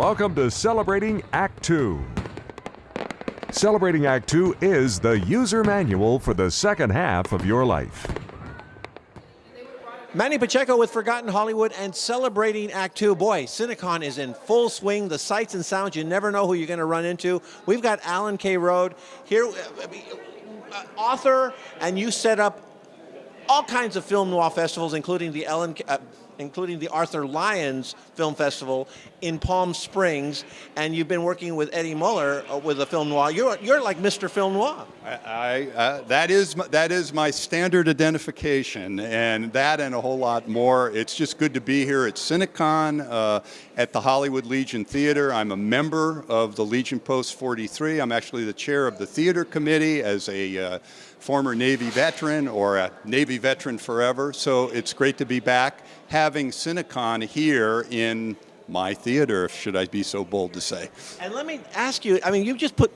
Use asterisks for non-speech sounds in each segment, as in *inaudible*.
Welcome to Celebrating Act Two. Celebrating Act Two is the user manual for the second half of your life. Manny Pacheco with Forgotten Hollywood and celebrating Act Two. Boy, Cinecon is in full swing. The sights and sounds, you never know who you're going to run into. We've got Alan K. Rode here, uh, author, and you set up all kinds of film noir festivals, including the Ellen, uh, including the Arthur Lyons Film Festival in Palm Springs, and you've been working with Eddie Muller uh, with a film noir. You're, you're like Mr. Film Noir. I, I uh, that is that is my standard identification, and that and a whole lot more. It's just good to be here at Cinecon uh, at the Hollywood Legion Theater. I'm a member of the Legion Post 43. I'm actually the chair of the theater committee as a uh, former Navy veteran or a Navy veteran forever. So it's great to be back having Cinecon here in my theater, should I be so bold to say. And let me ask you, I mean, you've just put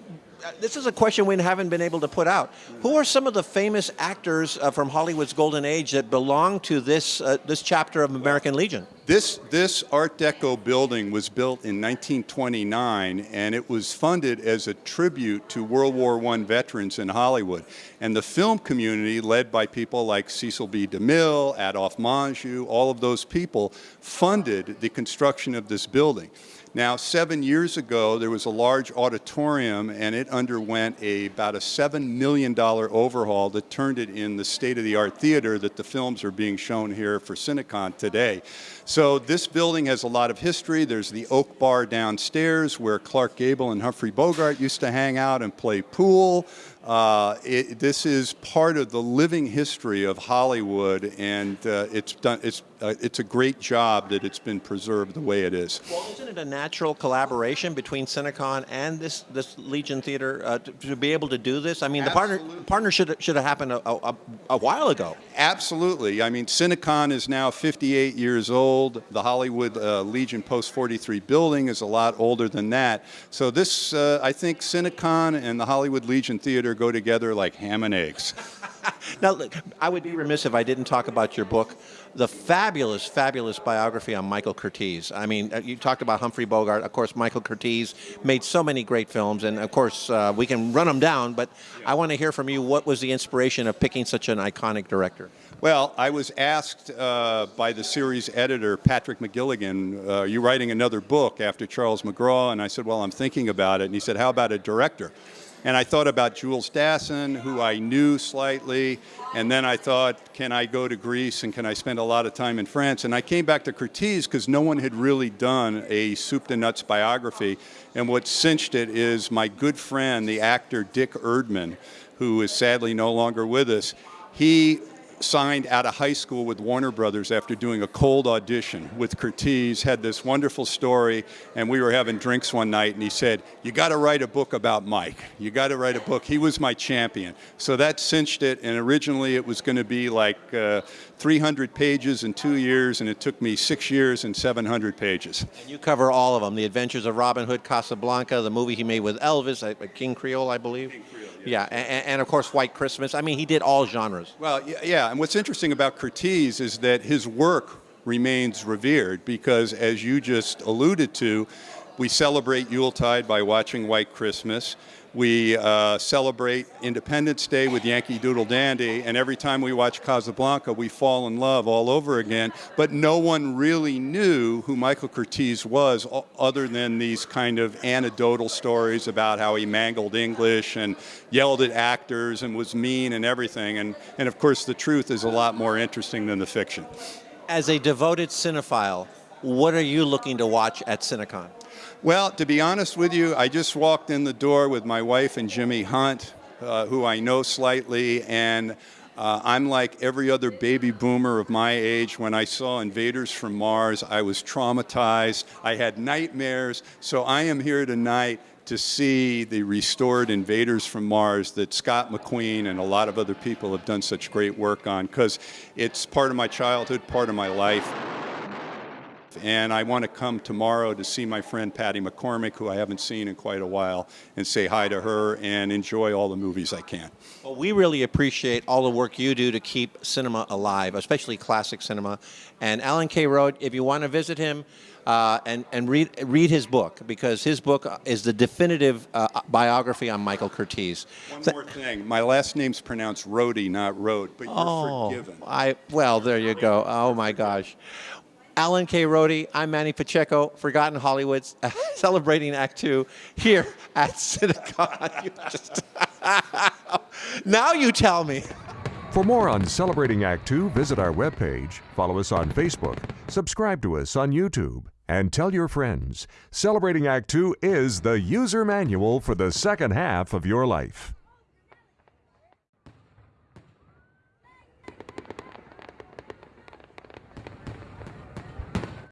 this is a question we haven't been able to put out. Who are some of the famous actors uh, from Hollywood's golden age that belong to this uh, this chapter of American Legion? This this Art Deco building was built in 1929, and it was funded as a tribute to World War I veterans in Hollywood. And the film community, led by people like Cecil B. DeMille, Adolphe Menjou, all of those people, funded the construction of this building. Now, seven years ago, there was a large auditorium and it underwent a, about a $7 million overhaul that turned it in the state-of-the-art theater that the films are being shown here for Cinecon today. So this building has a lot of history. There's the Oak Bar downstairs where Clark Gable and Humphrey Bogart used to hang out and play pool. Uh, it, this is part of the living history of Hollywood, and uh, it's done. It's uh, it's a great job that it's been preserved the way it is. Well, isn't it a natural collaboration between Cinecon and this this Legion Theater uh, to, to, be able to do this? I mean, Absolutely. the partner partner should should have happened a, a, a while ago. Absolutely. I mean, Cinecon is now 58 years old. The Hollywood uh, Legion Post 43 building is a lot older than that. So this, uh, I think, Cinecon and the Hollywood Legion Theater go together like ham and eggs. *laughs* now, look, I would be remiss if I didn't talk about your book, the fabulous, fabulous biography on Michael Curtiz. I mean, uh, you talked about Humphrey Bogart. Of course, Michael Curtiz made so many great films, and of course, uh, we can run them down, but I want to hear from you what was the inspiration of picking such an iconic director? Well, I was asked uh, by the series editor, Patrick McGilligan, uh, are you writing another book after Charles McGraw? And I said, well, I'm thinking about it. And he said, how about a director? And I thought about Jules Dassin, who I knew slightly, and then I thought, can I go to Greece and can I spend a lot of time in France? And I came back to Curtiz because no one had really done a soup to nuts biography. And what cinched it is my good friend, the actor Dick Erdman, who is sadly no longer with us. He signed out of high school with Warner Brothers after doing a cold audition with Curtiz, had this wonderful story, and we were having drinks one night, and he said, you got to write a book about Mike. You got to write a book. He was my champion. So that cinched it, and originally it was going to be like uh, 300 pages in two years, and it took me six years and 700 pages. And you cover all of them, The Adventures of Robin Hood, Casablanca, the movie he made with Elvis, King Creole, I believe. King Creole. Yeah, and, and, of course White Christmas. I mean, he did all genres. Well, yeah, and what's interesting about Curtiz is that his work remains revered because, as you just alluded to, we celebrate Yuletide by watching White Christmas. We uh, celebrate Independence Day with Yankee Doodle Dandy, and every time we watch Casablanca, we fall in love all over again. But no one really knew who Michael Curtiz was, other than these kind of anecdotal stories about how he mangled English and yelled at actors and was mean and everything. And, and of course, the truth is a lot more interesting than the fiction. As a devoted cinephile, what are you looking to watch at Cinecon? Well, to be honest with you, I just walked in the door with my wife and Jimmy Hunt, uh, who I know slightly, and uh, I'm like every other baby boomer of my age. When I saw Invaders from Mars, I was traumatized. I had nightmares. So I am here tonight to see the restored Invaders from Mars that Scott McQueen and a lot of other people have done such great work on because it's part of my childhood, part of my life. And I want to come tomorrow to see my friend Patty McCormack, who I haven't seen in quite a while, and say hi to her and enjoy all the movies I can. Well, we really appreciate all the work you do to keep cinema alive, especially classic cinema. And Alan K. Rode, if you want to visit him uh, and, and read, read his book, because his book is the definitive uh, biography on Michael Curtiz. One Th- more thing. My last name's pronounced Rhodey, not Road, but you're Oh, forgiven. I well, there you go. Oh my gosh. Alan K. Rode, I'm Manny Pacheco, Forgotten Hollywoods, uh, *laughs* celebrating Act Two here at Cinecon. *laughs* You just *laughs* now you tell me. For more on Celebrating Act Two, visit our webpage, follow us on Facebook, subscribe to us on YouTube, and tell your friends. Celebrating Act Two is the user manual for the second half of your life.